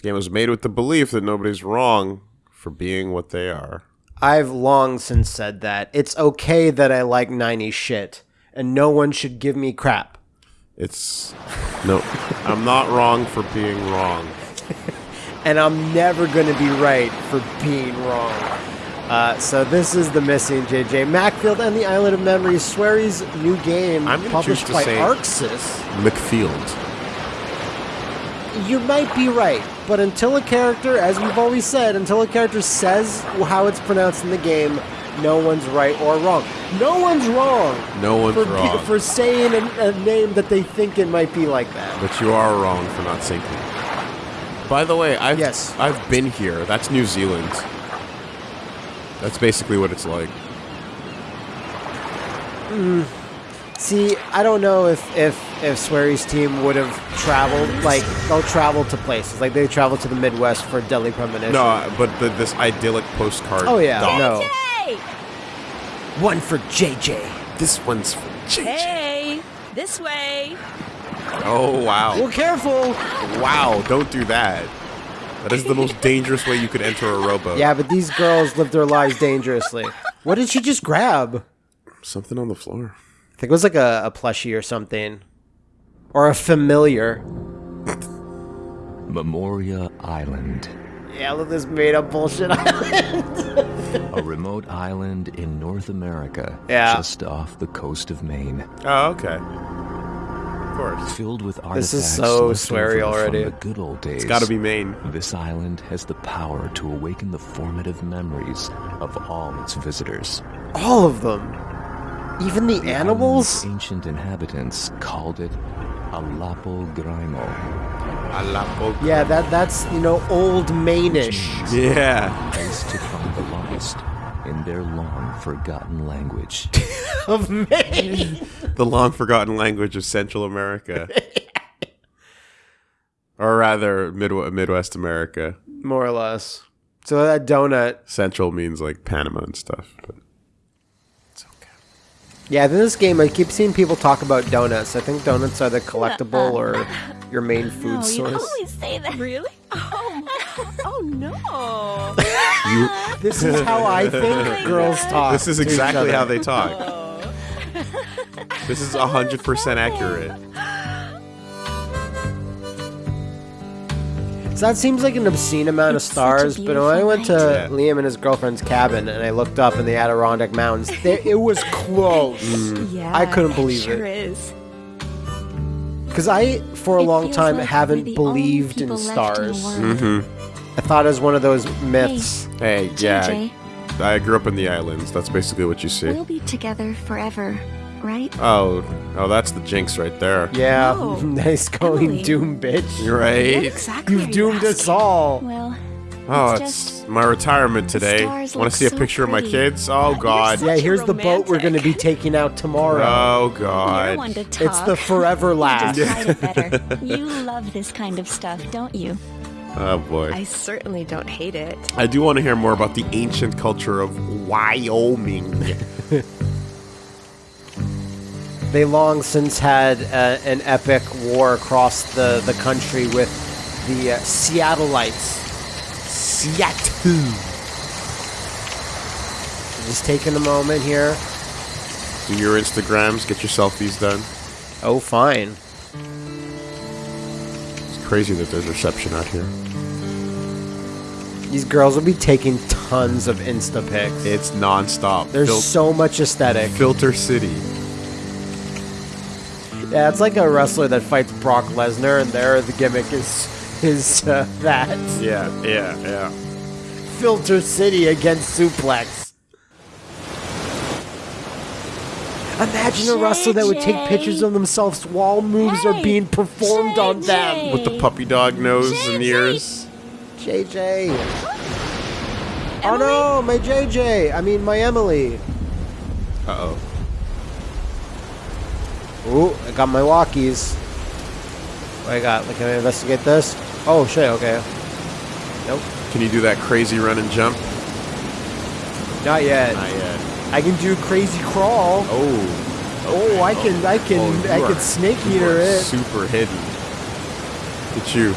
This game was made with the belief that nobody's wrong for being what they are. I've long since said that. It's okay that I like 90s shit, and no one should give me crap. It's no, I'm not wrong for being wrong. and I'm never going to be right for being wrong. Uh, so this is the missing JJ Macfield and the Island of Memories, Swery's new game I'm published by Arxis. McField. You might be right, but until a character, as we've always said, until a character says how it's pronounced in the game, no one's right or wrong. No one's wrong. No one's for, wrong. for saying a, a name that they think it might be like that. But you are wrong for not sinking. By the way, I've Yes. I've been here. That's New Zealand. That's basically what it's like. Mm. See, I don't know if if if Swery's team would have traveled. Like they'll travel to places, like they travel to the Midwest for Deadly Premonition. No, uh, but the, this idyllic postcard. Oh yeah, doc. no. Hey! One for JJ. This one's for JJ. Hey! This way! Oh wow. Well, careful. Wow, don't do that. That is the most dangerous way you could enter a rowboat. Yeah, but these girls live their lives dangerously. What did she just grab? Something on the floor. I think it was like a, a plushie or something, or a familiar. Memoria Island, Yeah, look at this made up bullshit. Island. a remote island in North America, Yeah. just off the coast of Maine, Oh, okay. Of course. filled with artifacts. This is so left Swery already. from the good old days. It's got to be Maine. This island has the power to awaken the formative memories of all its visitors. All of them, even the The animals. ancient inhabitants called it Alapo Grimo. Alapo. Yeah, that that's you know old Mainish. Yeah. place to find the lost in their long forgotten language. of Maine. The long forgotten language of Central America. or rather, Midwest, Midwest America. More or less. So that donut. Central means like Panama and stuff. But it's okay. Yeah, in this game, I keep seeing people talk about donuts. I think donuts are the collectible or your main food No, you source. always say that. Really? Oh, oh no. This is how I oh think girls talk. This is exactly how they talk. Oh. this is 100% accurate. So that seems like an obscene amount It's of stars, but when I went to. Yeah. Liam and his girlfriend's cabin and I looked up in the Adirondack Mountains, there, it was close. Yeah. I couldn't believe sure it. is. Because I, for a It long time, like haven't believed in people left in stars. Mm-hmm. I thought it was one of those myths. Hey, yeah. JJ, I grew up in the islands. That's basically what you see. we'll be together forever, right? Oh, oh, that's the jinx right there. Yeah, Oh, nice going, Emily. Doom bitch. You're right. What exactly You've are you doomed us all. Well, Oh, It's it's my retirement today. Want to see a so picture of my kids? Oh God. Yeah, here's the boat we're going to be taking out tomorrow. Oh you're God. one to talk. it's the forever last. Just hide it better. you love this kind of stuff, don't you? Oh boy. I certainly don't hate it. I do want to hear more about the ancient culture of Wyoming. They long since had uh, an epic war across the, the country with the uh, Seattleites. Seattle. Just taking a moment here. Do your Instagrams, get your selfies done. Oh, fine. It's crazy that there's reception out here. These girls will be taking tons of Insta pics. It's nonstop. There's Fil- so much aesthetic. Filter City. Yeah, it's like a wrestler that fights Brock Lesnar, and there the gimmick is is uh, that Yeah, yeah, yeah. Filter City against Suplex. Imagine a wrestler that would take pictures of themselves while moves are being performed on them. With the puppy dog nose and JJ. ears. JJ. Oh no, my JJ. I mean, my Emily. Uh oh. Ooh, I got my walkies. What I got? Like, can I investigate this? Oh shit. Okay. Nope. Can you do that crazy run and jump? Not yet. Not yet. I can do crazy crawl. Oh. Oh, I can, I can, Oh, I are- can snake you eater it. Super hidden. At you.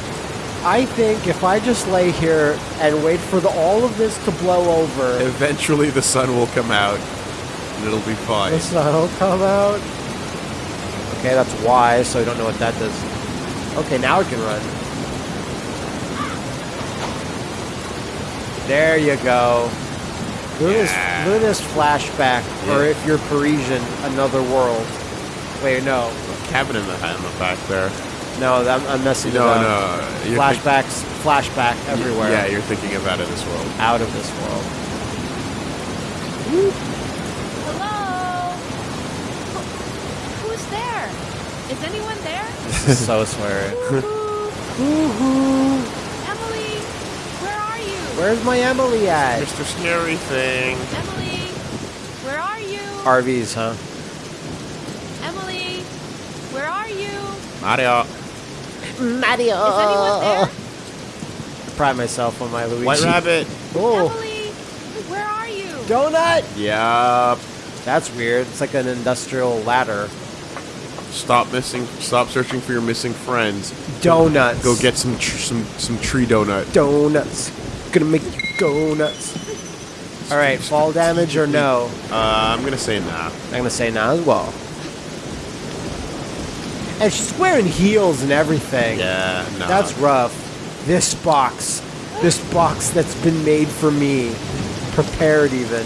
I think if I just lay here and wait for the, all of this to blow over, Eventually, the sun will come out, and it'll be fine. the sun will come out. Okay, that's Y, so I don't know what that does. Okay, now it can run. There you go. Look, at, Yeah. this, at this flashback, or if you're Parisian, another world. Wait, no, Cabin in the in the back there. no, I'm, I'm messing No, it up. no. think- Flashbacks, flashback everywhere. Yeah, you're thinking of out of this world. out of this world. Hello? Who- Who's there? Is anyone there? so Swery. Woo-hoo. Emily, where are you? Where's my Emily at? Mr. Scary Thing. Emily, where are you? RVs, huh? Emily, where are you? Mario. Mario. Is anyone there? I pride myself on my Luigi. White Rabbit. Oh, Emily, where are you? donut. Yup. That's weird. It's like an industrial ladder. Stop missing. Stop searching for your missing friends. Donuts. Go get some tr- some some tree donut. donuts. Gonna make you go nuts. All right, fall damage or no? Uh, I'm gonna say nah. I'm gonna say no as well. And she's wearing heels and everything. Yeah, no. That's rough. This box, this box that's been made for me, prepared even.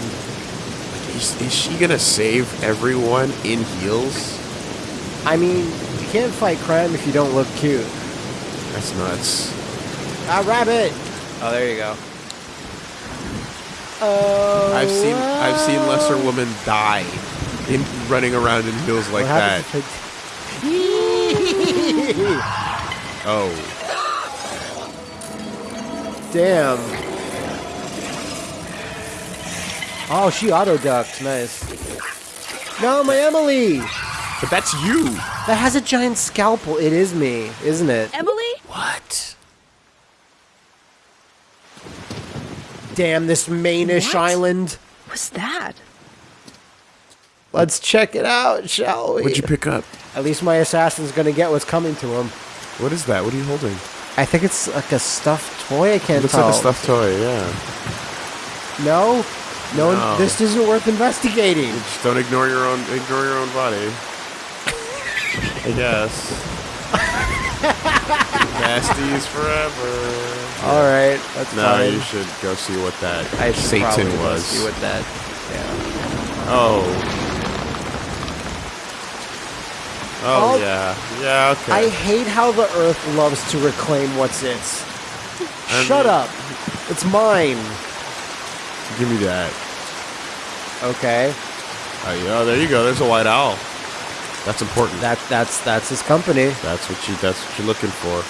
Is, is she gonna save everyone in heels? I mean, you can't fight crime if you don't look cute. That's nuts. Ah, rabbit. Oh, there you go. Oh. I've seen I've seen lesser women die in running around in heels like What that. happens Oh, Damn. Oh, she auto ducked. Nice. No, my Emily. But that's you. That has a giant scalpel. It is me, isn't it? Emily? What? Damn this Mainish What? island. What's that? Let's check it out, shall we? What'd you pick up? At least my assassin's gonna get what's coming to him. What is that? What are you holding? I think it's like a stuffed toy. I can't Looks tell. like a stuffed toy. Yeah. No, no, No. this isn't worth investigating. Just don't ignore your own ignore your own body. I guess. Nasties forever. All right, that's No, fine. you should go see what that I should Satan probably go was. see what that. Yeah. Oh. Oh, Oh. yeah. Yeah, okay. I hate how the Earth loves to reclaim what's its. I Shut mean- up. It's mine. Give me that. Okay. Oh, yeah, there you go. There's a white owl. That's important. That that's that's his company. That's what you. That's what you're looking for.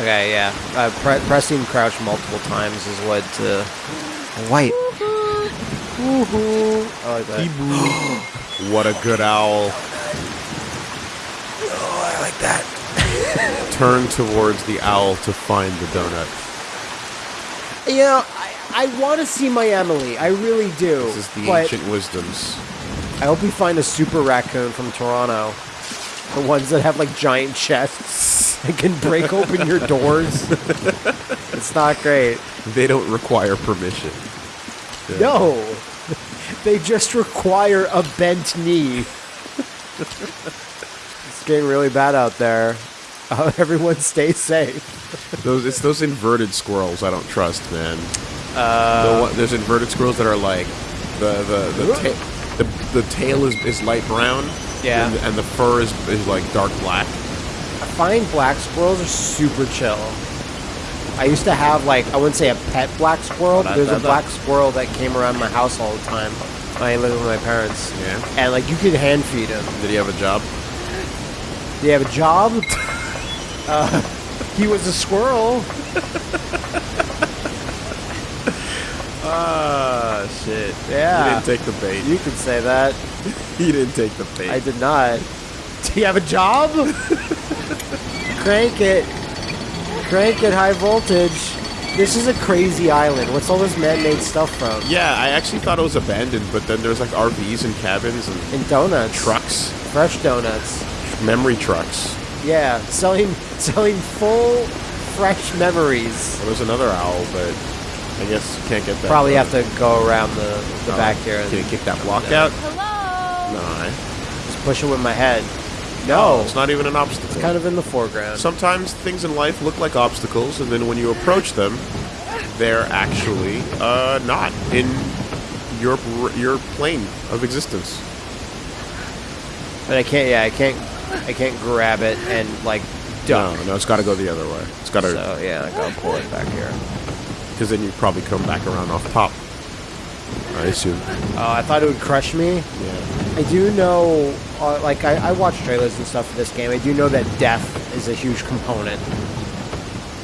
Okay, yeah. Uh, pre- pressing crouch multiple times is what. Uh, white. Woohoo! I like that. What a good owl. Oh, I like that. Turn towards the owl to find the donut. You know, I, I want to see my Emily. I really do. This is the but ancient wisdoms. I hope we find a super raccoon from Toronto. The ones that have like giant chests and can break open your doors. it's not great. They don't require permission. Yeah. No, they just require a bent knee. it's getting really bad out there. Uh, everyone stay safe. Those it's those inverted squirrels I don't trust, man. Uh, the one, there's inverted squirrels that are like the the the, ta- the, tail is, is light brown. Yeah. And, and the fur is, is like dark black. I find black squirrels are super chill. I used to have like I wouldn't say a pet black squirrel. But there's a black squirrel that came around my house all the time. I lived with my parents, Yeah. and like you could hand feed him. Did he have a job? Do you have a job? uh, he was a squirrel. Ah, shit. Yeah. He didn't take the bait. You can say that. He didn't take the bait. I did not. Do you have a job? Crank it. Crank it high voltage. This is a crazy island. What's all this man-made stuff from? Yeah, I actually thought it was abandoned, but then there's like RVs and cabins and And donuts. trucks, Fresh donuts. memory trucks. Yeah, selling selling full fresh memories. Well, there's another owl, but I guess you can't get that. Probably have to go around the, the Oh, back here and Can you kick that block out? Hello. No, just push it with my head. No, No, it's not even an obstacle. it's kind of in the foreground. Sometimes things in life look like obstacles, and then when you approach them, they're actually uh, not in your your plane of existence. But I can't. Yeah, I can't. I can't grab it and like duck. No, no, it's got to go the other way. It's got to, So yeah, I gotta pull it back here. Because then you'd probably come back around off top. I assume. Oh, I thought it would crush me. Yeah. I do know, uh, like I, I watch trailers and stuff for this game. I do know that death is a huge component.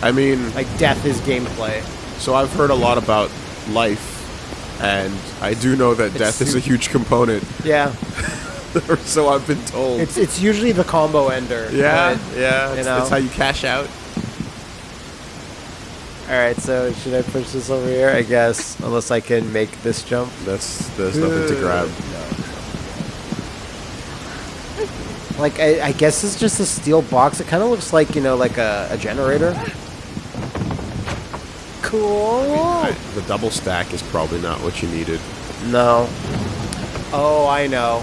I mean, Like death is gameplay. so I've heard a lot about life, and I do know that death is a huge component. Yeah, so I've been told. it's it's usually the combo ender. yeah, yeah. you know. it's how you cash out. All right. So should I push this over here? I guess, unless I can make this jump. That's there's nothing to grab. Like I, I guess it's just a steel box. It kind of looks like you know, like a, a generator. Cool. I- the double stack is probably not what you needed. No. Oh, I know.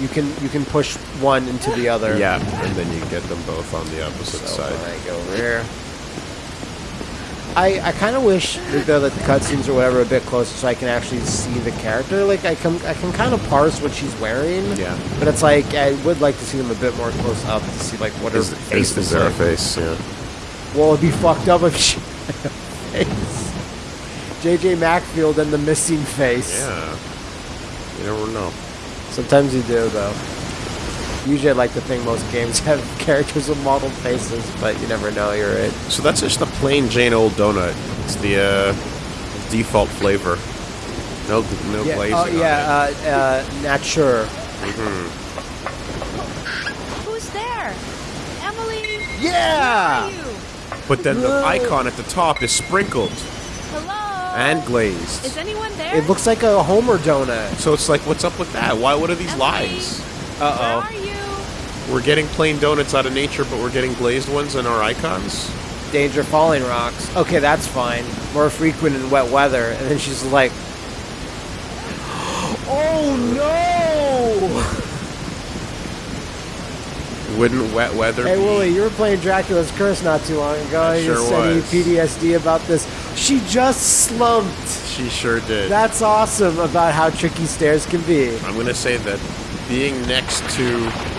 You can you can push one into the other. Yeah, and then you get them both on the opposite So side. I go over here. I, I kind of wish that the, the cutscenes or whatever are a bit closer so I can actually see the character. Like I can I can kind of parse what she's wearing. Yeah. But it's like I would like to see them a bit more close up to see like what her Is, face is, is there a face? Yeah. Well, it'd be fucked up if she had a face. JJ Macfield and the missing face. Yeah. You never know. Sometimes you do, though. Usually, I like to think most games have characters with modeled faces, but you never know. You're right. So that's just a plain Jane old donut. It's the uh, default flavor. No, no Yeah, glazing. oh on yeah, it. uh, uh, nature. Who's there? Emily. Yeah. Where are you? but then the icon at the top is sprinkled Hello. and glazed. Is anyone there? It looks like a Homer donut. so it's like, what's up with that? Why? What are these Emily? lies? Where Uh are you? We're getting plain donuts out of nature, but we're getting glazed ones in our icons. Danger falling rocks. Okay, that's fine. More frequent in wet weather. And then she's like, Oh no! Wouldn't wet weather Hey? Willie, you were playing Dracula's Curse not too long ago. I you sure sent me was. PTSD about this. She just slumped. She sure did. That's awesome about how tricky stairs can be. I'm going to say that being next to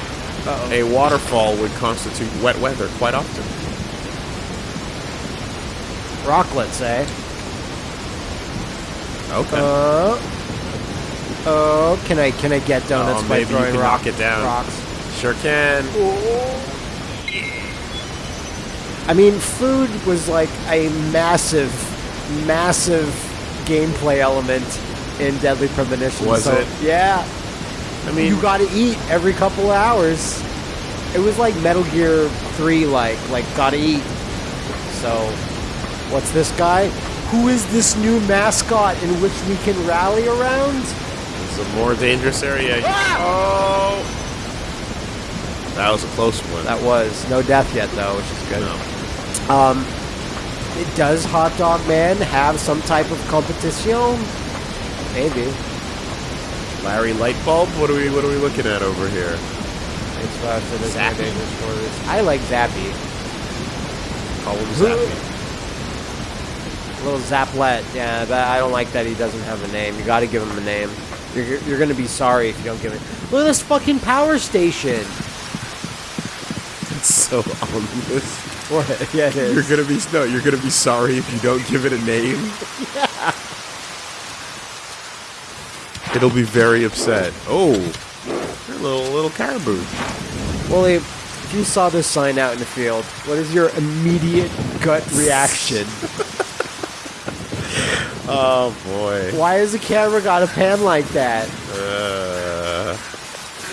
Uh-oh. a waterfall would constitute wet weather quite often. Rocklets, eh? Okay. Uh, oh, can I can I get donuts Oh, by throwing can rock- knock it down. rocks? sure can. I mean, food was like a massive, massive gameplay element in Deadly Premonition. Was so, it? Yeah. I mean, you got to eat every couple of hours. It was like Metal Gear 3, like like gotta eat. So, what's this guy? Who is this new mascot in which we can rally around? it's a more dangerous area. Ah! Oh! That was a close one. That was no death yet, though, which is good. No. Um, it does Hot Dog Man have some type of competition? Maybe. Larry Lightbulb? What are we what are we looking at over here? It's fast and it's Zappy. more dangerous for this. I like Zappy. Call him Zappy. Little Zaplet. Yeah, but I don't like that he doesn't have a name. You got to give him a name. You're, you're gonna be sorry if you don't give it. Look at this fucking power station. It's so ominous. What? Yeah, it You're gonna be no. You're gonna be sorry if you don't give it a name. It'll be very upset. Oh, you're a little little caribou. Wally, if you saw this sign out in the field, what is your immediate gut reaction? Oh boy. Why has the camera got a pan like that? Uh,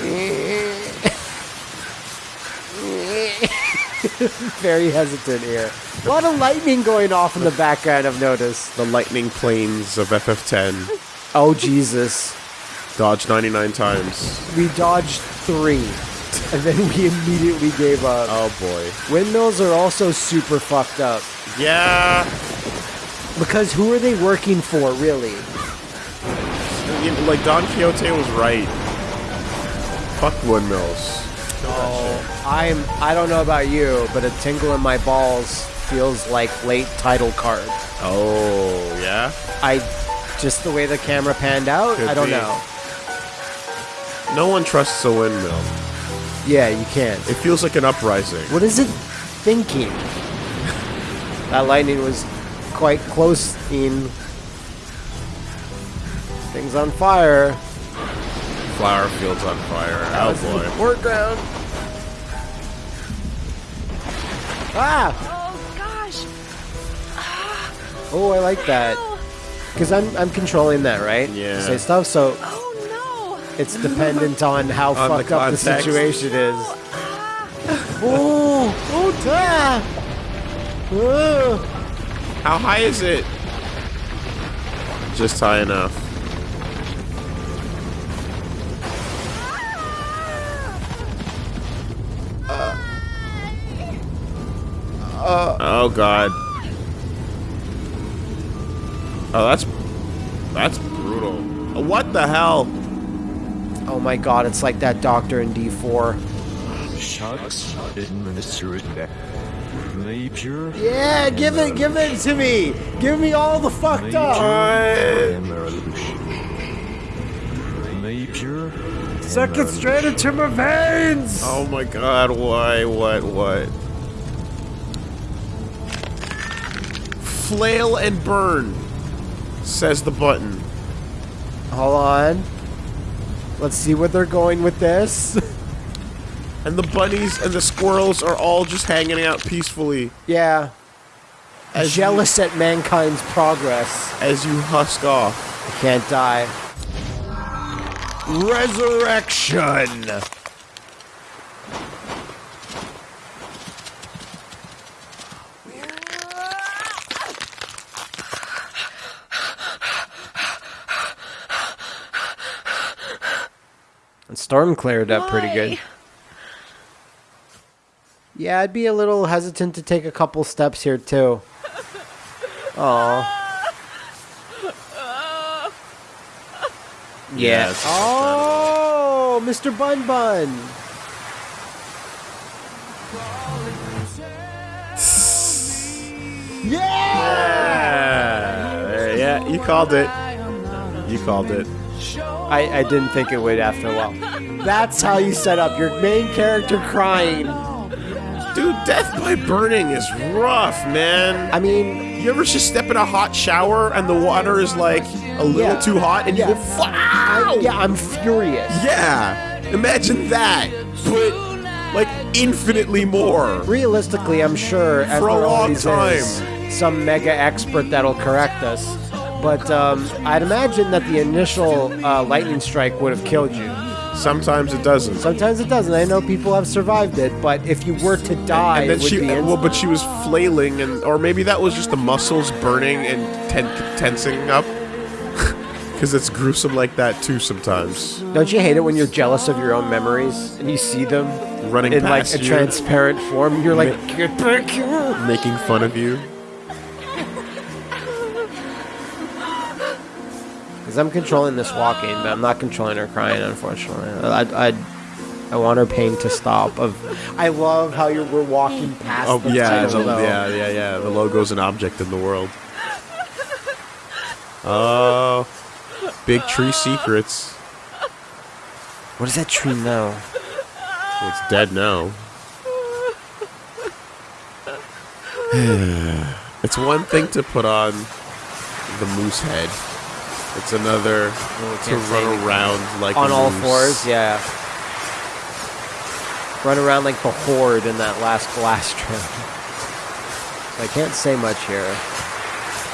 Very hesitant here. A lot of lightning going off in the background, I've noticed. the lightning planes of FF10 Oh, Jesus. dodged 99 times. We dodged three. and then we immediately gave up. Oh boy. Windmills are also super fucked up Yeah. because who are they working for, really? Like Don Quixote was right. Fuck windmills. Oh, I'm. I don't know about you, but a tingle in my balls feels like late title card. Oh yeah. I just the way the camera panned out. Could I don't be. know. No one trusts a windmill. Yeah, you can't. It feels like an uprising. What is it thinking? that lightning was quite close in. Things on fire. Flower fields on fire. Oh boy. Foreground. Ah! Oh gosh. Oh, I like that. Because I'm, I'm controlling that, right? Yeah. To say stuff, so Oh no! it's dependent on how On the fucked up the context. situation is. oh! Oh, ah! Oh. How high is it? Just high enough. oh god. Oh, that's that's brutal. What the hell? Oh my god, it's like that doctor in D4. Shucks, administer it back. Napier. Yeah, give it, give it to me! Give me all the fucked up! Napier. Suck it straight into my veins! Oh my god, why? What? What? Flail and burn, says the button. Hold on. Let's see where they're going with this. And the bunnies and the squirrels are all just hanging out peacefully yeah. As Jealous at mankind's progress. as you husk off. I can't die. Resurrection! And Storm cleared up pretty good. Yeah, I'd be a little hesitant to take a couple steps here too. Oh. Yes. Oh, Mr. Bun Bun. Yeah. Yeah, yeah, you called it. You called it. I, I didn't think it would after a while. That's how you set up your main character crying. Dude, death by burning is rough, man. I mean, You ever just step in a hot shower and the water is like a little Yeah. too hot and Yeah. you go, wow! yeah, I'm furious. Yeah, imagine that, but like infinitely more. Realistically, I'm sure For a long is some mega expert that'll correct us. But um, I'd imagine that the initial uh, lightning strike would have killed you. Sometimes it doesn't. Sometimes it doesn't. I know people have survived it, but if you were to die, and then it would she, be well, but she was flailing, and or maybe that was just the muscles burning and ten- tensing up. Because it's gruesome like that too sometimes. Don't you hate it when you're jealous of your own memories and you see them Running in like a you. transparent form? You're like, get back here. Making fun of you. Because I'm controlling this walking, but I'm not controlling her crying, unfortunately. I, I, I want her pain to stop. Of, I love how you're we're walking past. Oh the yeah, title, the, though. yeah, yeah, yeah. The logo's an object in the world. Oh, big tree secrets. What does that tree know? It's dead now. it's one thing to put on the moose head. It's another to run around like On all fours, yeah. Run around like the horde in that last blast trail. I can't say much here.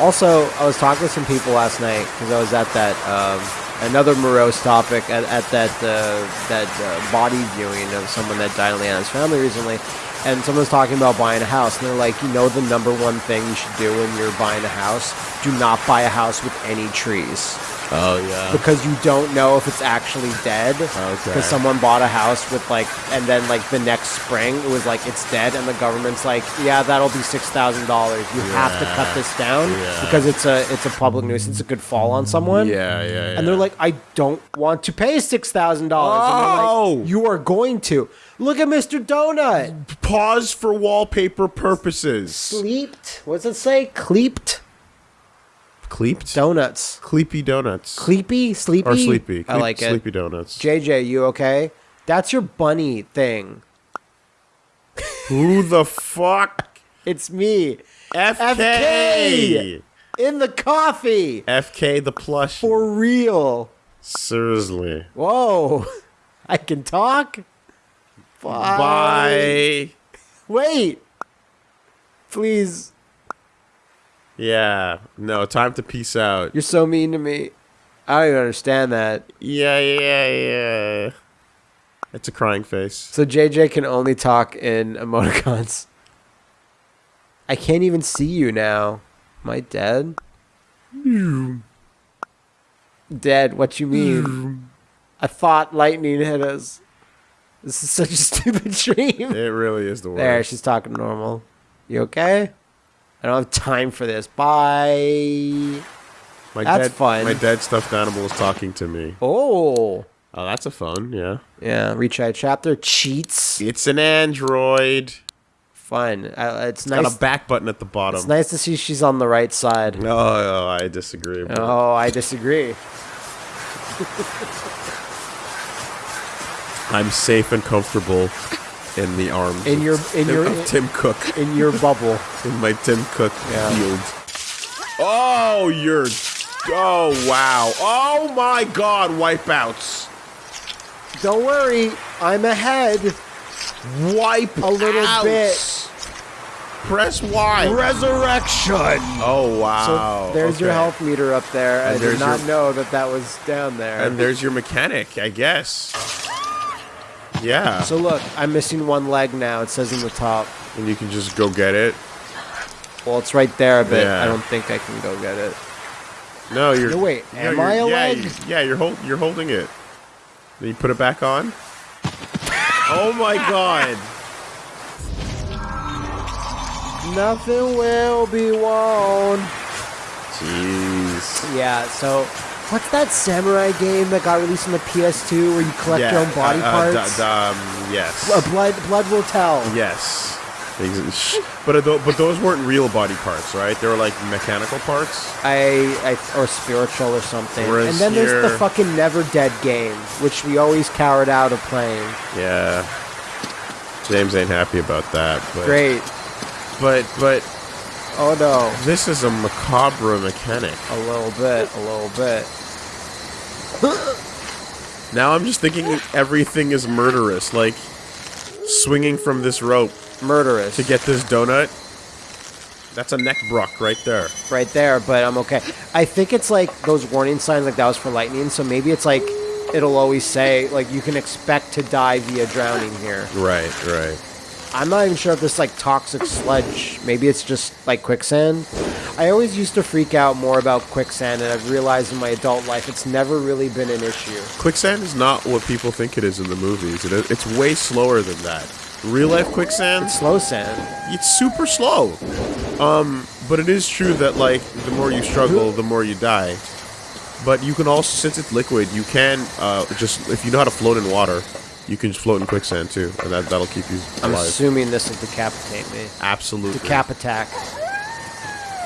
Also, I was talking to some people last night because I was at that um, another morose topic at, at that uh, that uh, body viewing of someone that died in Leanna's family recently, and someone was talking about buying a house, and they're like, you know, the number one thing you should do when you're buying a house: do not buy a house with any trees. Oh yeah. because you don't know if it's actually dead. Okay. Because someone bought a house with like, and then like the next spring it was like it's dead, and the government's like, yeah, that'll be six thousand dollars. You have to cut this down Yeah. because it's a it's a public nuisance. It could fall on someone. Yeah, yeah, yeah. And they're like, I don't want to pay six thousand dollars. Oh! like, you are going to. Look at Mr. Donut. pause for wallpaper purposes. Cleeped. What's it say? Cleeped Cleeped? donuts. Cleepy donuts. Cleepy, sleepy. or sleepy. I Cleep- like it. Sleepy donuts. JJ, you okay? That's your bunny thing. Who the fuck? It's me FK. in the coffee FK the plush. for real. Seriously. Whoa, I can talk. Bye. Bye. Wait, please. Yeah. No, time to peace out. You're so mean to me. I don't even understand that. Yeah, yeah, yeah. It's a crying face. So JJ can only talk in emoticons. I can't even see you now. Am I dead? Dead, what you mean? I thought lightning hit us. This is such a stupid dream. It really is the worst. There, she's talking normal. You okay? I don't have time for this. Bye. my that's fun. My dead stuffed animal is talking to me. Oh. Oh, that's a phone, yeah. Yeah, retry chapter. Cheats. It's an android. Fun. Uh, it's Got a back button at the bottom. It's nice to see she's on the right side. No, oh, I disagree. but- Oh, I disagree. I'm safe and comfortable in the arms In your- in your- of Tim Cook In your bubble. in my Tim Cook Yeah. field. Oh, you're. Oh wow. Oh my God. Wipeouts. Don't worry, I'm ahead. Wipe A little outs. bit. Press Y. Resurrection. Oh So wow. there's your health meter up there. I did not your- know that that was down there. And there's your mechanic, I guess. Yeah. so look, I'm missing one leg now. It says in the top. and you can just go get it. Well, it's right there, but Yeah. I don't think I can go get it. No, you're. No, wait, no, am I a yeah, leg? you- Yeah, you're hold, You're holding it. Then you put it back on. oh my god. Nothing will be won. Jeez. Yeah, so what's that samurai game that got released on the PS2 where you collect your own body uh, uh, parts? d- d- um, yes. Uh, blood, blood will tell. yes. But but those weren't real body parts, right? They were like mechanical parts. I, I or spiritual or something. Whereas and then there's the fucking Never Dead game, which we always cowered out of playing. Yeah. James ain't happy about that. But, Great. But but Oh no. this is a macabre mechanic. A little bit, a little bit. Now I'm just thinking everything is murderous, like swinging from this rope Murderous. to get this donut. That's a neck brock right there. right there, but I'm okay. I think it's like those warning signs like that was for lightning, so maybe it's like it'll always say like you can expect to die via drowning here. Right, right. I'm not even sure if this like toxic sludge. Maybe it's just like quicksand. I always used to freak out more about quicksand, and I've realized in my adult life it's never really been an issue. Quicksand is not what people think it is in the movies. It, it's way slower than that. Real life quicksand, Slow sand. it's super slow. Um, but it is true that like the more you struggle, the more you die. But you can also, since it's liquid, you can uh, just if you know how to float in water, you can just float in quicksand too, and that that'll keep you I'm assuming this will decapitate me. Absolutely. Decap attack.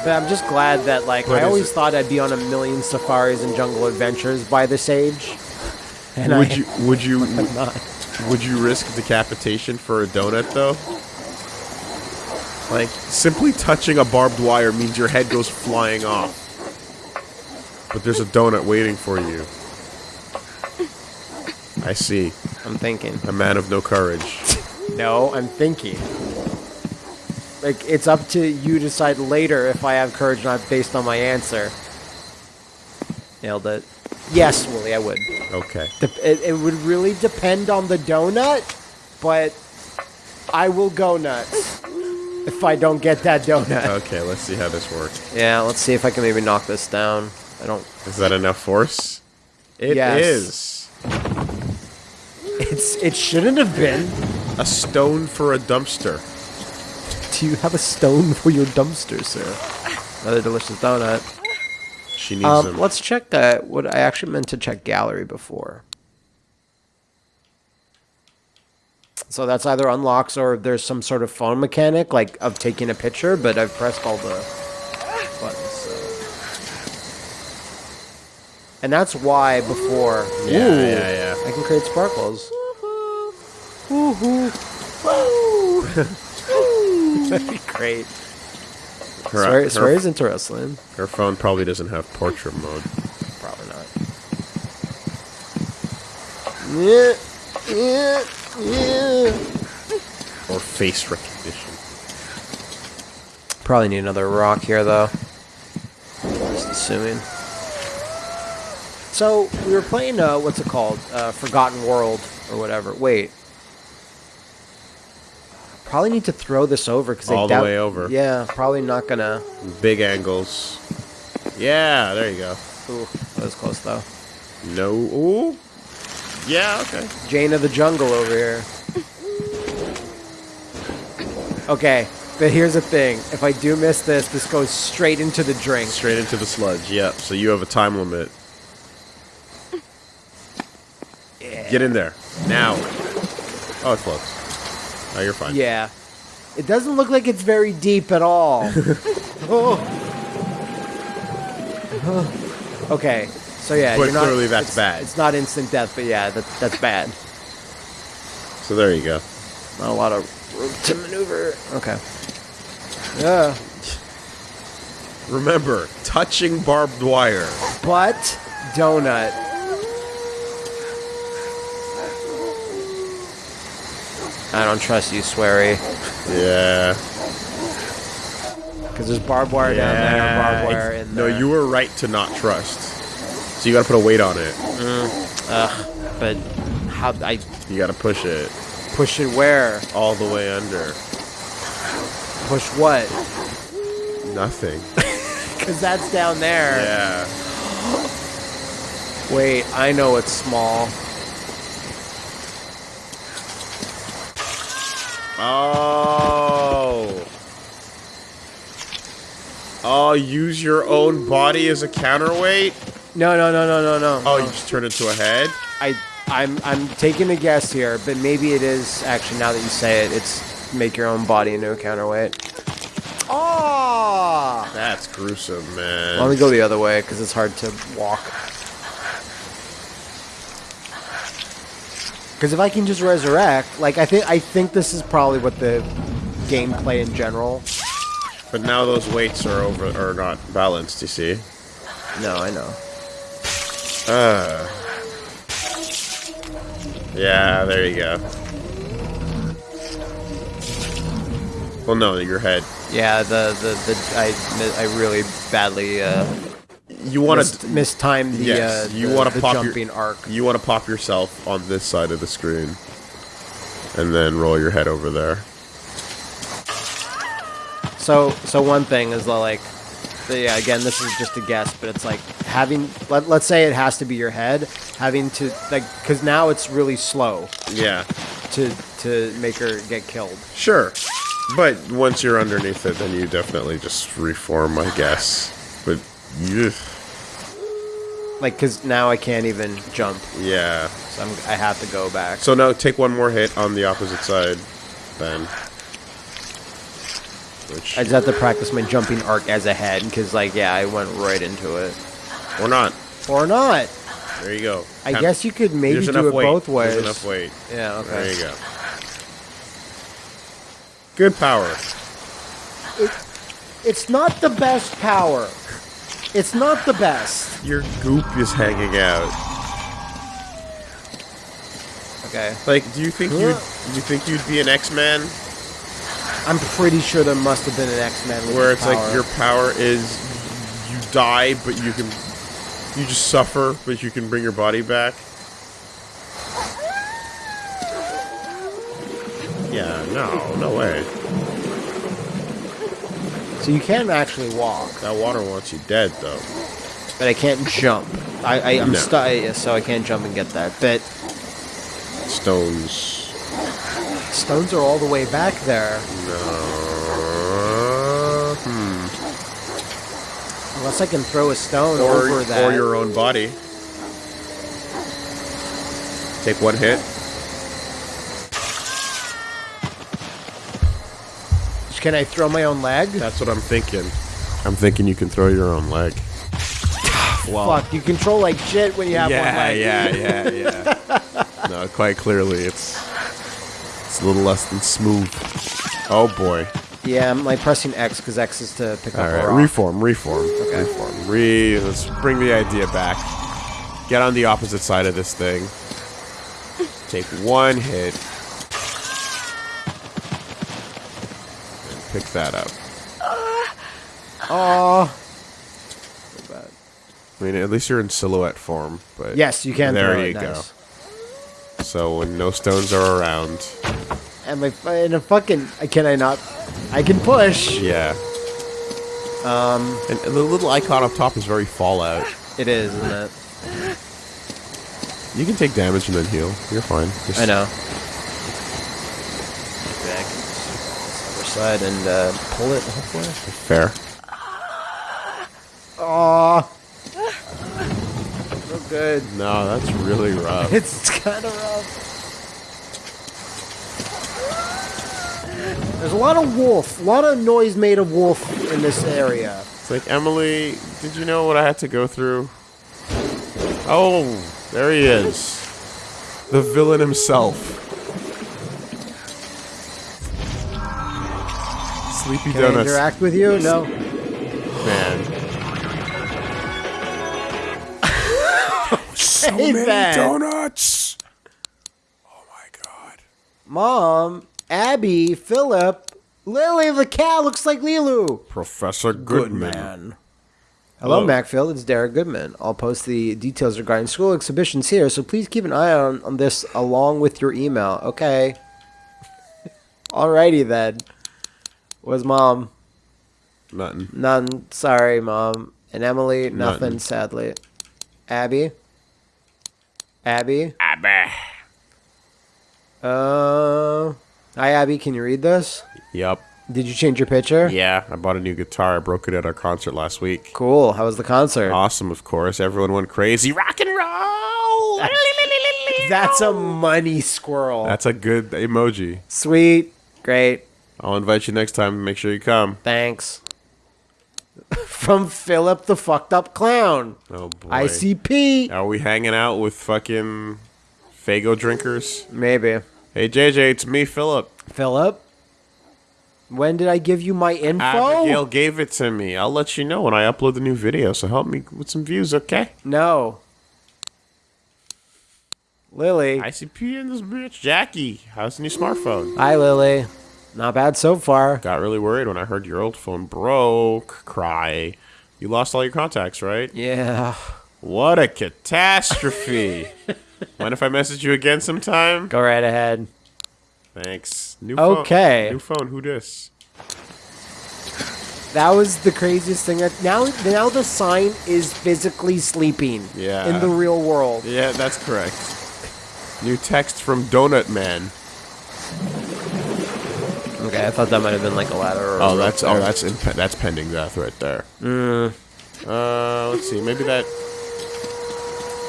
But I'm just glad that like What I always it? thought I'd be on a million safaris and jungle adventures by this age. And would I, you would you would you risk decapitation for a donut though? Like simply touching a barbed wire means your head goes flying off. But there's a donut waiting for you. I see. I'm thinking. A man of no courage. No, I'm thinking. Like it's up to you to decide later if I have courage or not based on my answer. Nailed it. Yes, Willie, I would. Okay. Dep- it, it would really depend on the donut, but I will go nuts if I don't get that donut. Okay, let's see how this works. Yeah, let's see if I can maybe knock this down. I don't. Is that enough force? It is Yes. It's. It shouldn't have been. A stone for a dumpster. Do you have a stone for your dumpster, sir? Another delicious donut. She needs Um, them. let's check that. What I actually meant to check gallery before. So that's either unlocks or there's some sort of phone mechanic, like of taking a picture. But I've pressed all the buttons. So. And that's why before. Yeah, Ooh, yeah, yeah. I can create sparkles. Woohoo! Woo! That'd be great. her, Swear, her, swear is interesting. her phone probably doesn't have portrait mode. Probably not. Yeah, yeah, yeah. Or face recognition. Probably need another rock here, though. Just assuming. So we were playing. Uh, what's it called? Uh, Forgotten World or whatever. Wait. Probably need to throw this over because All the way over. Yeah, probably not gonna. Big angles. Yeah, there you go. Ooh, that was close though. No. Ooh. Yeah, okay. Jane of the Jungle over here. Okay, but here's the thing. If I do miss this, this goes straight into the drink. Straight into the sludge. Yep. So you have a time limit. Get in there. Now. Oh, it floats. Oh, you're fine. Yeah. It doesn't look like it's very deep at all. Oh. okay, so yeah, But you're not, clearly that's it's- bad. It's not instant death, but yeah, that, that's bad. So there you go. Not a lot of room to maneuver. Okay. Yeah. Remember, touching barbed wire. But donut. I don't trust you, Swery. Yeah. Because there's barbed wire down there, barbed wire in No, you were right to not trust. So you gotta put a weight on it. Mm, ugh, but how I You gotta push it push it where? all the way under. Push what? Nothing. Because that's down there. Yeah. Wait, I know it's small. Oh. Oh, use your own body as a counterweight? No, no, no, no, no, no. Oh, you just turn into a head? I, I'm, I'm taking a guess here, but maybe it is actually. Now that you say it, it's make your own body into a counterweight. Oh! That's gruesome, man. Let me go the other way because it's hard to walk. Because if I can just resurrect, like I think, I think this is probably what the gameplay in general. But now those weights are over are not balanced, you see. No, I know. Uh. Yeah, there you go. Well, no, your head. Yeah, the the, the I I really badly uh, You want to mistimed the Yes, uh, you the- want to pop jumping your arc. You want to pop yourself on this side of the screen, and then roll your head over there. So so one thing is the, like, the, yeah, again, this is just a guess, but it's like having let, let's say it has to be your head, having to like because now it's really slow Yeah, to to make her get killed. sure. But once you're underneath it, then you definitely just reform, I guess. But you, Like because now I can't even jump, yeah. so I'm, I have to go back. So now take one more hit on the opposite side, then. Which I just have to practice my jumping arc as a head because like yeah, I went right into it or not. or not. There you go. I guess you could maybe do it weight. both ways. There's enough weight. Yeah. Okay. There you go. Good power. It's not the best power. It's not the best. Your goop is hanging out. Okay. Like, do you think you'd do you think you'd be an X-Man I'm pretty sure there must have been an X-Men where this it's like your power is you die but you can you just suffer but you can bring your body back? Yeah, no, no way. So you can actually walk. That water wants you dead though. but I can't jump. I, I I'm No. stu- so I can't jump and get that. But Stones. stones are all the way back there. No. hmm. Unless I can throw a stone Or, over that. or your own body. Take one hit. Can I throw my own leg? That's what I'm thinking. I'm thinking you can throw your own leg. Fuck, you control like shit when you have one leg. yeah, yeah, yeah. yeah. no, quite clearly, it's it's a little less than smooth. Oh boy! Yeah, I'm like pressing X because X is to pick All up right, a rock. reform, reform, reform. Re. Let's bring the idea back. Get on the opposite side of this thing. Take one hit. Pick that up. Oh, I mean, at least you're in silhouette form. But yes, you can. There throw you it. go. Nice. So when no stones are around, And my and a fucking can I not? I can push. yeah. Um, and, and the little icon up top is very Fallout. It is, isn't it? You can take damage and then heal. You're fine. Just- I know. Back other side and uh, pull it. Hopefully. Fair. Oh, so good. No, that's really rough. It's kind of rough. There's a lot of wolf, a lot of noise made of wolf in this area. It's like Emily. Did you know what I had to go through? Oh, there he is, the villain himself. Sleepy Can I Donuts, interact with you? No. man. so Hey, many Ben. donuts. Oh my god. Mom, Abby, Philip, Lily the cat looks like Lilu. Professor Goodman. Hello, Hello. Macfield. It's Derek Goodman. I'll post the details regarding school exhibitions here, so please keep an eye on, on this along with your email. Okay. Alrighty then. Was mom? Nothing. None. Sorry, mom. And Emily, nothing. Nothing. Sadly. Abby. Abby. Abby. Uh. Hi, Abby. Can you read this? Yep. Did you change your picture? Yeah, I bought a new guitar. I broke it at our concert last week. Cool. How was the concert? Awesome, of course. Everyone went crazy. Rock and roll. That's a money squirrel. That's a good emoji. Sweet. Great. I'll invite you next time. Make sure you come. Thanks. From Philip the fucked up clown. Oh boy. ICP. Are we hanging out with fucking Faygo drinkers? Maybe. Hey JJ, it's me, Philip. Philip? When did I give you my info? Abigail gave it to me. I'll let you know when I upload the new video. So help me with some views, okay? No. Lily. ICP in this bitch. Jackie, how's the new smartphone? Hi, Lily. Not bad so far. Got really worried when I heard your old phone broke. Cry. You lost all your contacts, right? Yeah. What a catastrophe. Mind if I message you again sometime? Go right ahead. Thanks. New phone. Okay. New phone. Who dis? That was the craziest thing. That now, now the sign is physically sleeping. Yeah. In the real world. Yeah, that's correct. New text from Donut Man. Okay, I thought that might have been like a ladder. Oh, that's oh, that's in, that's pending death right there. Mm. Uh, let's see. Maybe that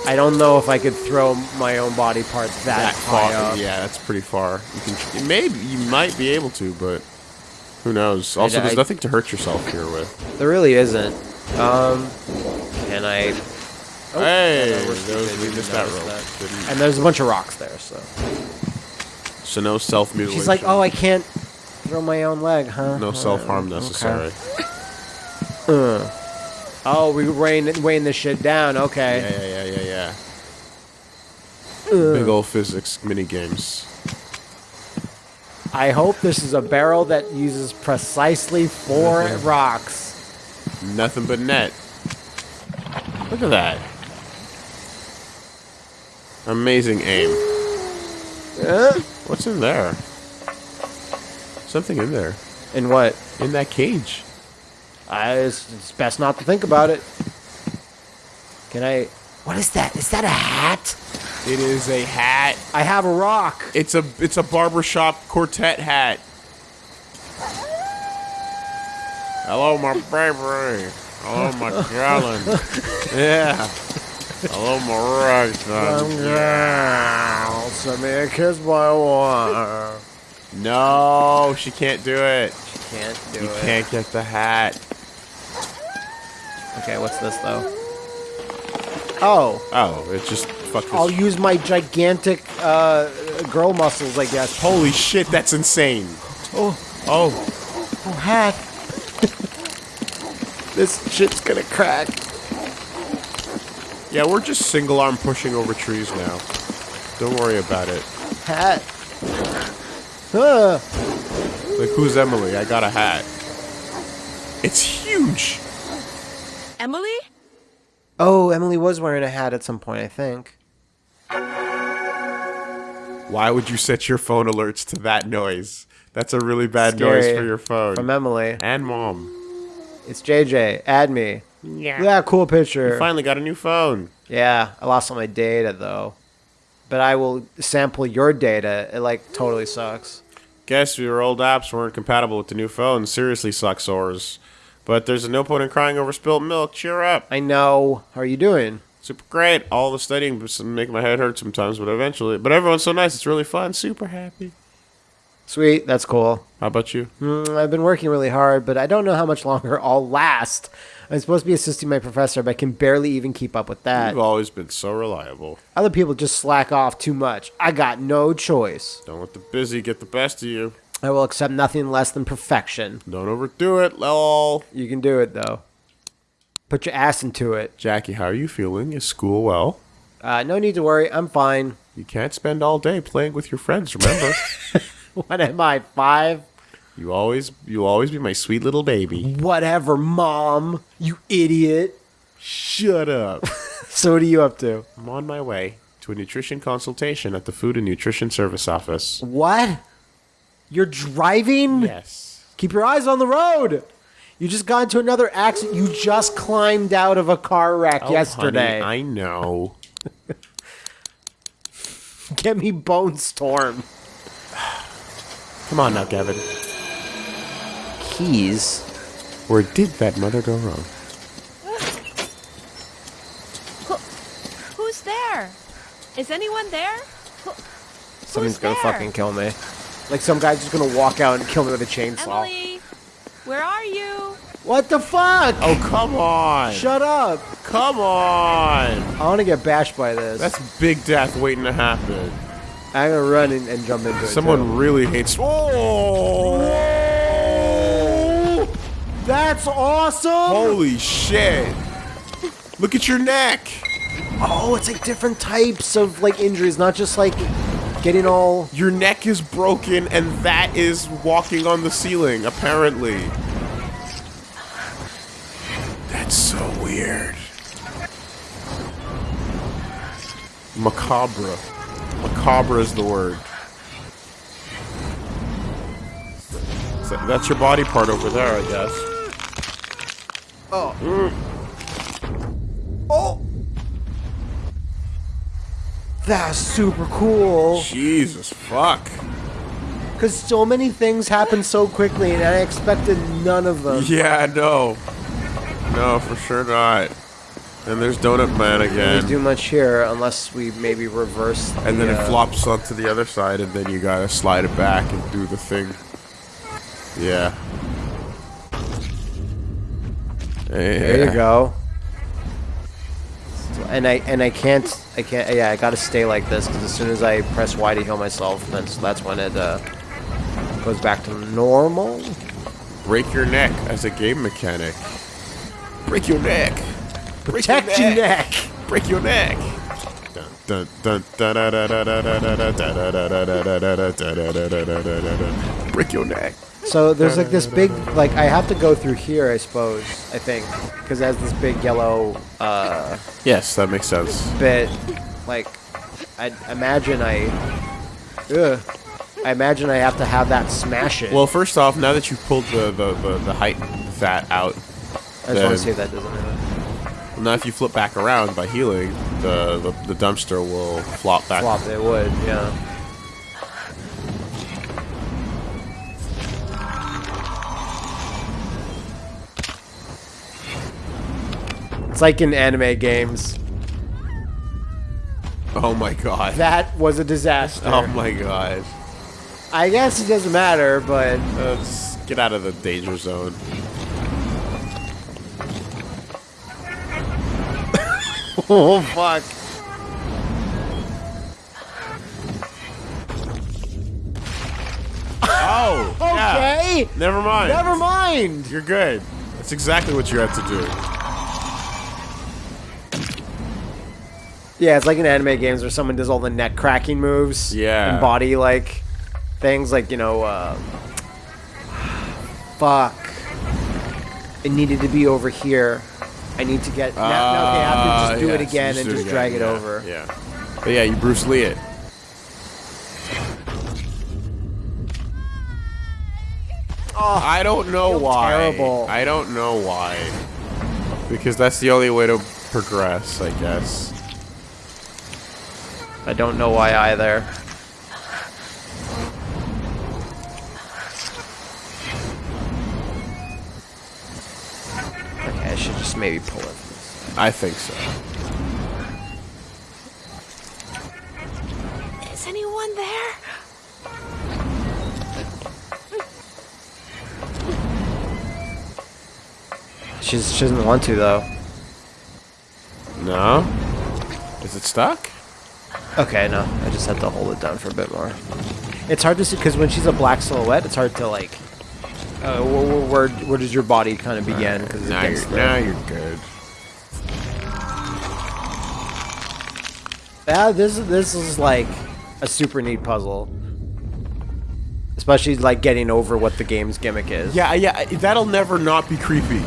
I don't know if I could throw my own body parts that, that high far. up. Yeah, that's pretty far. You can maybe you might be able to, but who knows? Also, I- there's nothing to hurt yourself here with. There really isn't. Um, can I? hey, no, those, we missed that rope. And there's a bunch of rocks there, so So no self mutilation. she's like, "Oh, I can't throw my own leg, huh?" no self harm necessary. Uh. Oh, we weighing weighing this shit down. Okay. Yeah, yeah, yeah, yeah, yeah. Uh. Big old physics mini games. I hope this is a barrel that uses precisely four rocks. Nothing but net. Look at that. Amazing aim. Huh? What's in there? Something in there. And what? In that cage. I, it's, it's best not to think about it. Can I? What is that? Is that a hat? It is a hat. I have a rock. It's a it's a barbershop quartet hat. Hello, my baby. Hello, my darling. Yeah. Hello, my right son. Yeah, send me a kiss by one. No, she can't do it. She can't do You it. can't get the hat. Okay, what's this though? Oh, Oh, it just fuck this. I'll use my gigantic uh, girl muscles, I guess. Holy shit, that's insane. Oh, Oh, oh, hat. this shit's gonna crack. yeah, we're just single arm pushing over trees now. Don't worry about it. Hat. Like, who's Emily? I got a hat. It's huge. Emily? oh, Emily was wearing a hat at some point, I think. Why would you set your phone alerts to that noise? That's a really bad noise for your phone. From Emily. and mom. It's JJ. Add me. Yeah. Yeah, cool picture. You finally got a new phone. Yeah, I lost all my data though. But I will sample your data. It like totally sucks. Guess your old apps weren't compatible with the new phone. Seriously sucks sores. But there's no point in crying over spilt milk. Cheer up. I know. How are you doing? Super great. All the studying was make my head hurt sometimes, but eventually. But everyone's so nice. It's really fun. Super happy. Sweet, that's cool. How about you? Mm, I've been working really hard, but I don't know how much longer I'll last. I'm supposed to be assisting my professor, but I can barely even keep up with that. You've always been so reliable. Other people just slack off too much. I got no choice. Don't let the busy get the best of you. I will accept nothing less than perfection. Don't overdo it, lol. You can do it though. Put your ass into it. Jackie, how are you feeling? Is school well? Uh, no need to worry. I'm fine. You can't spend all day playing with your friends, remember? What am I, five? you always you always be my sweet little baby. Whatever, mom. You idiot. Shut up. So what are you up to? I'm on my way to a nutrition consultation at the Food and Nutrition Service office. What? You're driving? Yes. Keep your eyes on the road. You just got into another accident. You just climbed out of a car wreck Oh, yesterday. honey, I know. Get me Bone Storm. Come on now, Gavin. Keys. Where did that mother go wrong? Who, Who's there? Is anyone there? Who- Someone's gonna there? fucking kill me. Like some guy's just gonna walk out and kill me with a chainsaw. Emily, where are you? What the fuck? Oh, come on. Shut up. Come on. I wanna get bashed by this. That's big death waiting to happen. I'm gonna run and, and jump into it. Someone too. really hates. Oh! That's awesome! Holy shit! Look at your neck. Oh, it's like different types of like injuries, not just like getting all. Your neck is broken, and that is walking on the ceiling. Apparently. That's so weird. Macabre. Macabre is the word. So that's your body part over there, I guess. Oh. Mm. Oh. That's super cool. Jesus fuck. Because so many things happen so quickly, and I expected none of them. Yeah, no. No, for sure not. And there's Donut Man again. do much here unless we maybe reverse. And then it uh, flops onto the other side, and then you gotta slide it back and do the thing. Yeah. There you go. And I and I can't I can't yeah I gotta stay like this because as soon as I press Y to heal myself, that's that's when it uh, goes back to normal. Break your neck as a game mechanic. Break your neck. Protect your neck. Break your neck. Break your neck. So there's like this big, like I have to go through here, I suppose. I think because it has this big yellow. uh... Yes, that makes sense. Bit, like, I imagine I. Ugh. I imagine I have to have that smash it. Well, first off, now that you've pulled the the, the, the height that out, I just want to see that doesn't. Matter. Now, if you flip back around by healing, the the, the dumpster will flop back. Flop, it would, yeah. It's like in anime games. Oh my god. That was a disaster. Oh my god. I guess it doesn't matter, but Let's get out of the danger zone. Oh fuck. Oh. yeah. Okay. Never mind. Never mind. You're good. That's exactly what you have to do. Yeah, it's like in anime games where someone does all the neck cracking moves. Yeah. And body like things like, you know, uh, fuck. It needed to be over here. I need to get now, now I have to just do Uh, it again and just again, drag it yeah, over. Yeah. But yeah, you Bruce Lee it. Oh, I don't know feel why. terrible. I don't know why. Because that's the only way to progress, I guess. I don't know why either. Okay, I should just maybe pull it. I think so. Is anyone there? She's, she doesn't want to though. No? Is it stuck? Okay, no, I just have to hold it down for a bit more. It's hard to see because when she's a black silhouette, it's hard to like. Uh, wh- wh- where where does your body kind of begin? Because Now you're, now you're good. Yeah, this is this is like a super neat puzzle. Especially like getting over what the game's gimmick is. Yeah, yeah, that'll never not be creepy.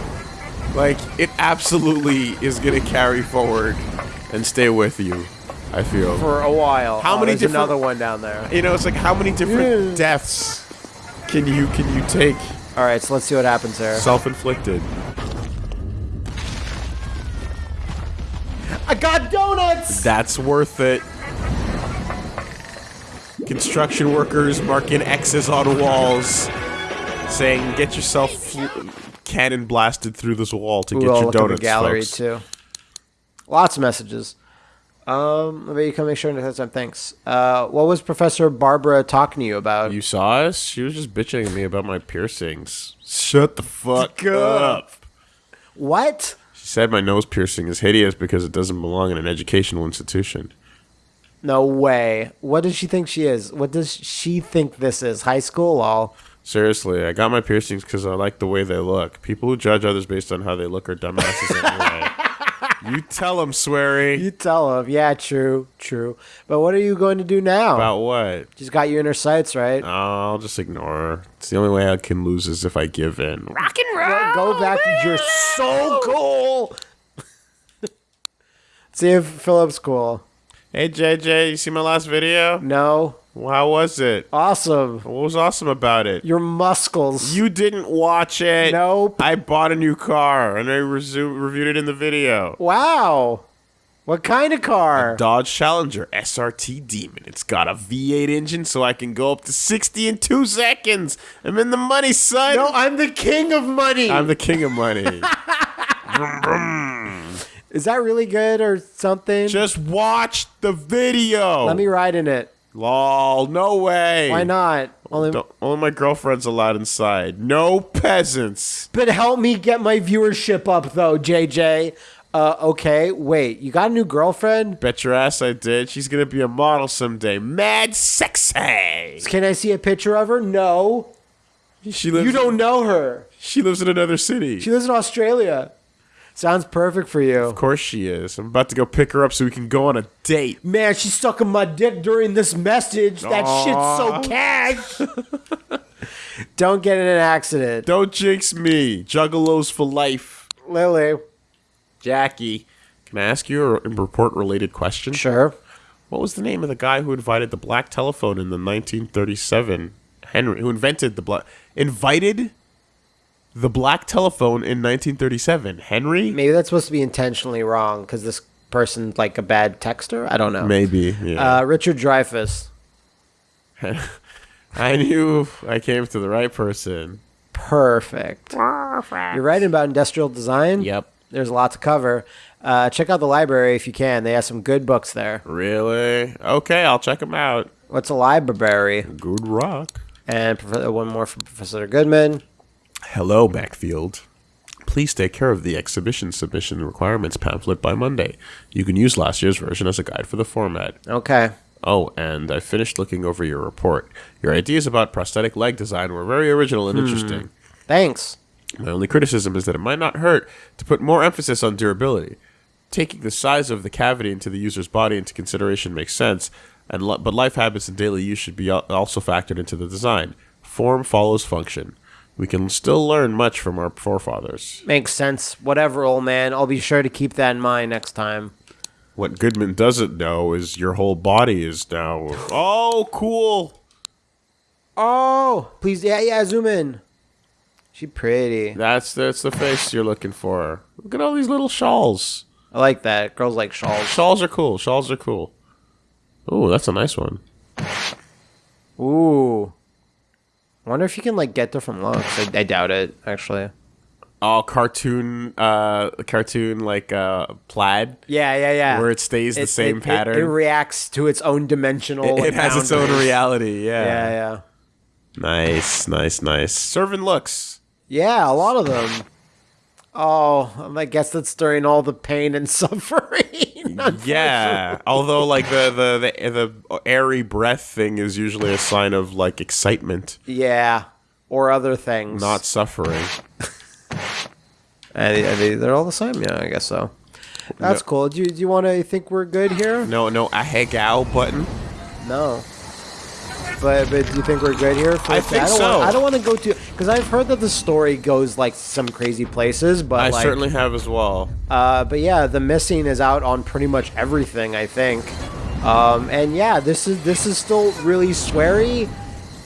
Like, it absolutely is gonna carry forward and stay with you, I feel. For a while. How Oh, many there's another one down there. you know, it's like how many different Yeah. deaths can you can you take All right, so let's see what happens there. self-inflicted? I got donuts. That's worth it. Construction workers marking X's on walls, saying, "Get yourself cannon blasted through this wall to Ooh, get your donuts." the gallery folks." too. Lots of messages. Um, maybe you can make sure to have some thanks. Uh, what was Professor Barbara talking to you about? You saw us? She was just bitching at me about my piercings. Shut the fuck up. what? She said my nose piercing is hideous because it doesn't belong in an educational institution. No way. What does she think she is? What does she think this is? High school? All. Seriously, I got my piercings because I like the way they look. People who judge others based on how they look are dumbasses anyway. You tell him, Sweary. You tell him. Yeah, true, true. But what are you going to do now? About what? She's got you in her sights, right? I'll just ignore her. It's the only way I can lose is if I give in. Rock and roll. Go- Go back. You're so cool. See if Philip's cool. Hey, JJ, you see my last video? No. How was it? Awesome. What was awesome about it? Your muscles. You didn't watch it. Nope. I bought a new car and I reviewed it in the video. Wow. What kind of car? Dodge Challenger SRT Demon. It's got a V8 engine so I can go up to 60 in two seconds. I'm in the money, son. No, I'm the king of money. I'm the king of money. Is that really good or something? Just watch the video. Let me ride in it. Lol, no way. Why not? Only, Don't- only my girlfriend's allowed inside. No peasants. but help me get my viewership up, though, JJ. Uh, okay, wait. You got a new girlfriend? Bet your ass I did. She's gonna be a model someday. Mad sexy. Can I see a picture of her? No. She lives. You don't know her. She lives in another city. She lives in Australia. Sounds perfect for you. of course she is. I'm about to go pick her up so we can go on a date. Man, she's sucking my dick during this message. That shit's so cash. Don't get in an accident. Don't jinx me. Juggalos for life. Lily. Jackie, can I ask you a report related question? Sure. What was the name of the guy who invited the black telephone in the 1937? Henry, who invented the black. Invited the black telephone in 1937. Henry? Maybe that's supposed to be intentionally wrong because this person's like a bad texter. I don't know. Maybe. Yeah. Uh, Richard Dreyfuss. I knew I came to the right person. Perfect. Perfect. You're writing about industrial design? Yep. There's a lot to cover. Uh, check out the library if you can. They have some good books there. Really? Okay, I'll check them out. What's a library? Good rock. And one more from Professor Goodman. Hello, Macfield. Please take care of the exhibition submission requirements pamphlet by Monday. You can use last year's version as a guide for the format. Okay. Oh, and I finished looking over your report. Your ideas about prosthetic leg design were very original and hmm. interesting. Thanks. My only criticism is that it might not hurt to put more emphasis on durability. Taking the size of the cavity into the user's body into consideration makes sense, and but life habits and daily use should be also factored into the design. Form follows function. We can still learn much from our forefathers. Makes sense. Whatever, old man. I'll be sure to keep that in mind next time. What Goodman doesn't know is your whole body is now. Oh, cool! Oh, please, yeah, yeah, zoom in. She pretty. That's that's the face you're looking for. Look at all these little shawls. I like that. Girls like shawls. Shawls are cool. Shawls are cool. Oh, that's a nice one. Ooh. Wonder if you can like get different looks. I, I doubt it, actually. Oh, cartoon, uh, cartoon like uh, plaid, Yeah, yeah, yeah. where it stays the same it- pattern. It, reacts to its own dimensional. It, it has its own reality. Yeah. Yeah, yeah, Nice, nice, nice. Serving looks. yeah. A lot of them. Oh, I guess that's during all the pain and suffering. Yeah. Although, like the, the the the airy breath thing is usually a sign of like excitement, yeah, or other things. not suffering. and they- they- they're all the same. Yeah, I guess so. That's cool. Do you, do you want to think we're good here? No, no, ahegao button. No. But but do you think we're good here? For I think don't so. Want, I don't want to go to because I've heard that the story goes like some crazy places, but I like, certainly have as well. Uh, but yeah, the missing is out on pretty much everything. I think. Um, and yeah, this is this is still really sweary.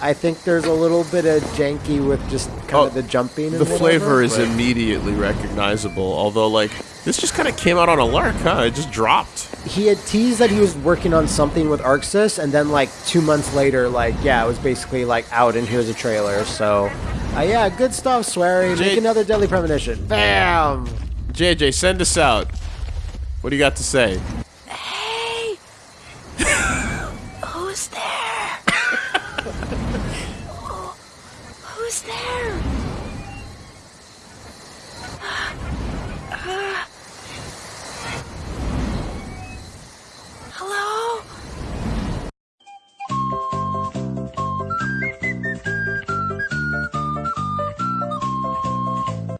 I think there's a little bit of janky with just kind Oh, of the jumping. And The flavor is but- immediately recognizable. Although, like, this just kind of came out on a lark, huh? It just dropped. he had teased that he was working on something with ArcSys, and then like two months later, like yeah, it was basically like out, and here's a trailer. So, uh, yeah, good stuff, Swery. Jay- Make another deadly premonition. Bam. JJ, send us out. What do you got to say? Hey! Hello?